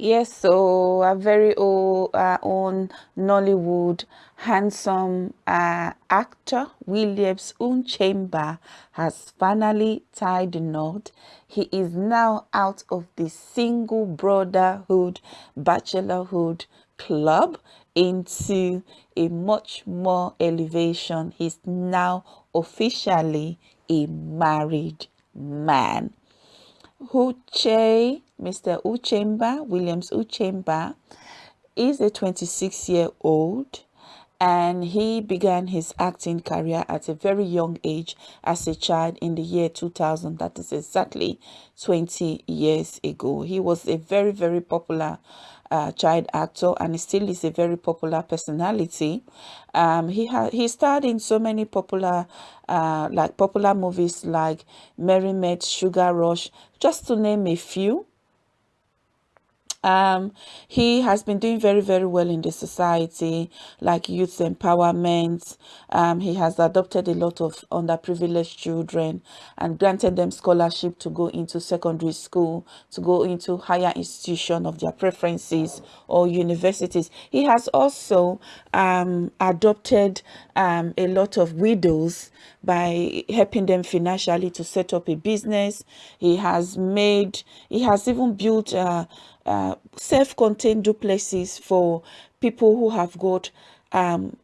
Yes, so a very old, uh, own Nollywood handsome uh, actor Williams Uchemba has finally tied the knot. He is now out of the single brotherhood, bachelorhood club into a much more elevation. He's now officially a married man. Uche, Mr. Uchemba, Williams Uchemba, is a 26 year old and he began his acting career at a very young age as a child in the year 2000 that is exactly 20 years ago. He was a very very popular uh, child actor and he still is a very popular personality. Um, he had he starred in so many popular uh, like popular movies like Mary Met Sugar Rush just to name a few um, he has been doing very, very well in the society, like youth empowerment. Um, he has adopted a lot of underprivileged children and granted them scholarship to go into secondary school, to go into higher institution of their preferences or universities. He has also um, adopted um, a lot of widows by helping them financially to set up a business. He has made, he has even built uh, uh, self-contained duplexes for people who have got um,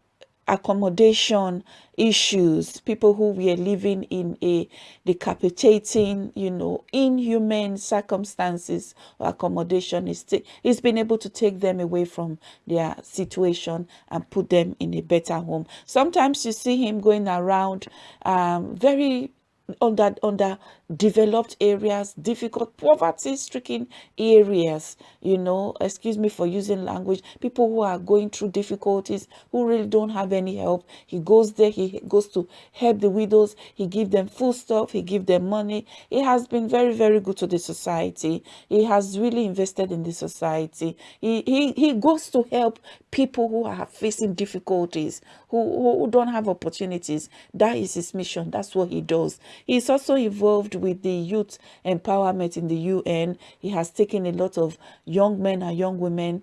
accommodation issues, people who were living in a decapitating, you know, inhuman circumstances or accommodation. Is he's been able to take them away from their situation and put them in a better home. Sometimes you see him going around um, very under under developed areas difficult poverty stricken areas you know. Excuse me for using language. People who are going through difficulties who really don't have any help. He goes there he goes to help the widows. He give them food stuff he give them money. He has been very very good to the society. He has really invested in the society. He he, he goes to help people who are facing difficulties who, who don't have opportunities. That is his mission. That's what he does he's also involved with the youth empowerment in the UN. He has taken a lot of young men and young women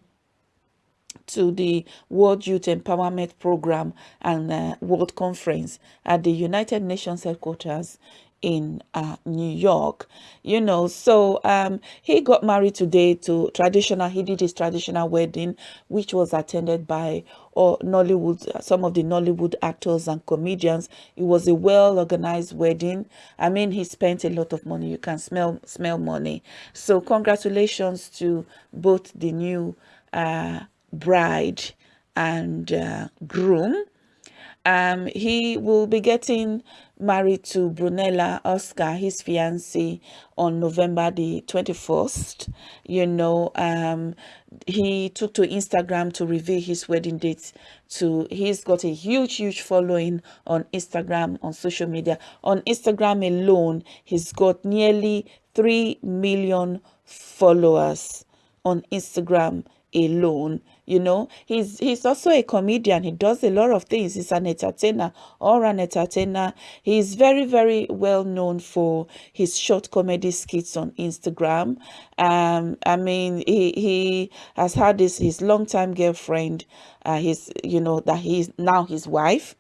to the World Youth Empowerment Program and uh, World Conference at the United Nations headquarters in uh, New York, you know. So um, he got married today to traditional, he did his traditional wedding, which was attended by or Nollywood, some of the Nollywood actors and comedians. It was a well-organized wedding. I mean, he spent a lot of money. You can smell smell money. So congratulations to both the new uh, bride and uh, groom. Um, he will be getting married to Brunella Oscar, his fiancée, on November the 21st. You know, um, he took to Instagram to reveal his wedding date to, he's got a huge, huge following on Instagram, on social media. On Instagram alone, he's got nearly 3 million followers on Instagram alone you know? He's he's also a comedian. He does a lot of things. He's an entertainer or an entertainer. He's very very well known for his short comedy skits on instagram. Um i mean he he has had this his longtime girlfriend uh his you know that he's now his wife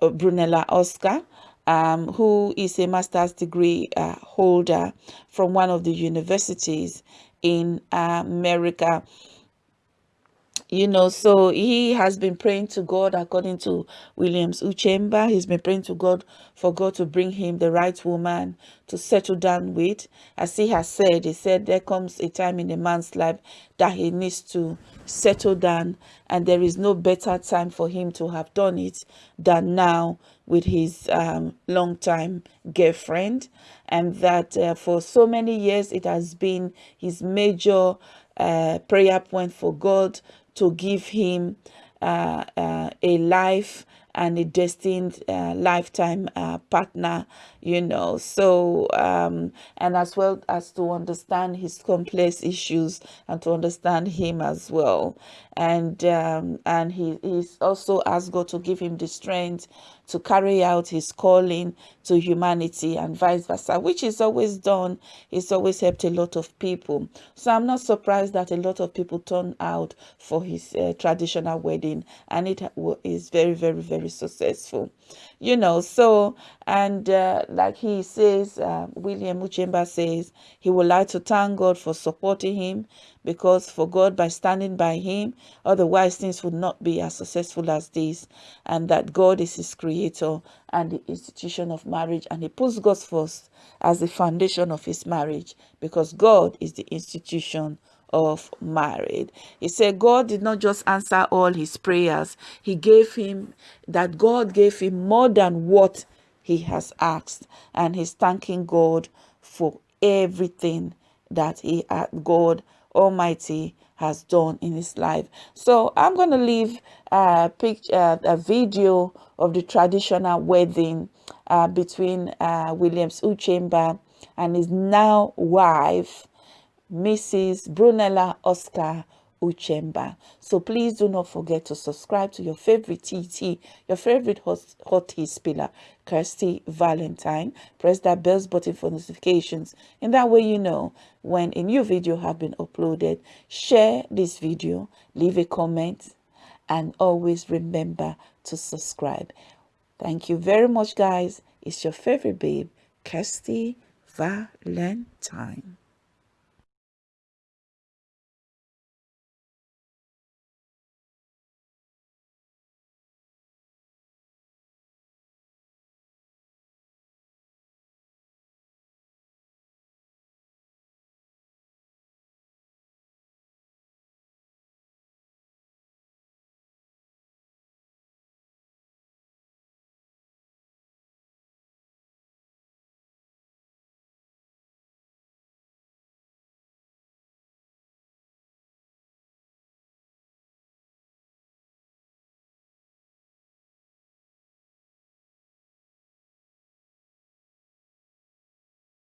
uh, brunella oscar um, who is a master's degree uh, holder from one of the universities in America you know so he has been praying to god according to williams uchemba. He's been praying to god for god to bring him the right woman to settle down with. As he has said he said there comes a time in a man's life that he needs to settle down and there is no better time for him to have done it than now with his um, long-time girlfriend. And that uh, for so many years it has been his major uh, prayer point for God to give him uh, uh, a life and a destined uh, lifetime uh, partner you know. So um, and as well as to understand his complex issues and to understand him as well. And um, and he he's also asked God to give him the strength to carry out his calling to humanity and vice versa, which is always done. He's always helped a lot of people. So I'm not surprised that a lot of people turn out for his uh, traditional wedding and it is very, very, very successful. You know, so, and uh, like he says, uh, William Uchemba says, he would like to thank God for supporting him because for God by standing by him, otherwise things would not be as successful as this, and that God is his creator and the institution of marriage, and he puts God first as the foundation of his marriage because God is the institution of marriage. He said God did not just answer all his prayers, he gave him that God gave him more than what he has asked, and he's thanking God for everything that he had God Almighty has done in his life. So I'm going to leave a picture, a video of the traditional wedding uh, between uh, Williams Uchemba and his now wife, Mrs. Brunella Oscar Uchemba. So please do not forget to subscribe to your favorite TT, your favorite hot, hot tea spiller, Kirsty Valentine. Press that bell button for notifications. In that way, you know when a new video have been uploaded. Share this video, leave a comment, and always remember to subscribe. Thank you very much, guys. It's your favorite babe, Kirsty Valentine.